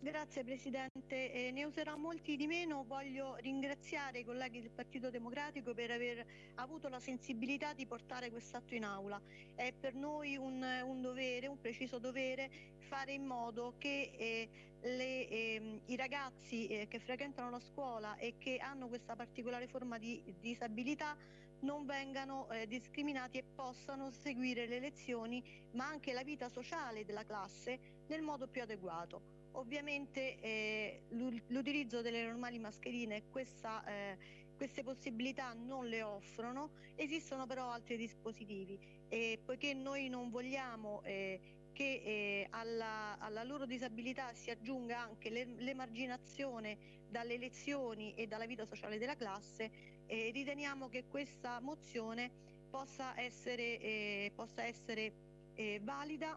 Grazie Presidente, eh, ne userò molti di meno, voglio ringraziare i colleghi del Partito Democratico per aver avuto la sensibilità di portare quest'atto in aula. È per noi un, un, dovere, preciso dovere, fare in modo che eh, le, eh, i ragazzi eh, che frequentano la scuola e che hanno questa particolare forma di disabilità non vengano eh, discriminati e possano seguire le lezioni ma anche la vita sociale della classe nel modo più adeguato. Ovviamente eh, l'utilizzo delle normali mascherine questa, eh, queste possibilità non le offrono, esistono però altri dispositivi e poiché noi non vogliamo eh, che eh, alla, alla, loro disabilità si aggiunga anche l'emarginazione dalle lezioni e dalla vita sociale della classe, eh, riteniamo che questa mozione possa essere, eh, possa essere valida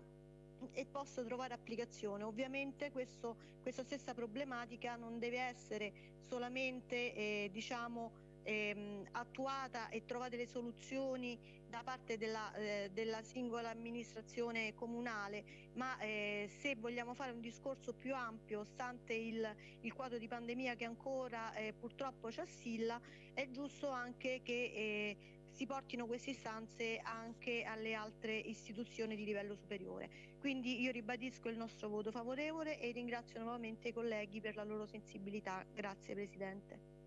e possa trovare applicazione. Ovviamente questo, questa stessa problematica non deve essere solamente eh, diciamo, ehm, attuata e trovate le soluzioni da parte della, eh, della singola amministrazione comunale, ma eh, se vogliamo fare un discorso più ampio, stante il, il quadro di pandemia che ancora eh, purtroppo ci assilla, è giusto anche che eh, si portino queste istanze anche alle altre istituzioni di livello superiore. Quindi io ribadisco il nostro voto favorevole e ringrazio nuovamente i colleghi per la loro sensibilità. Grazie Presidente.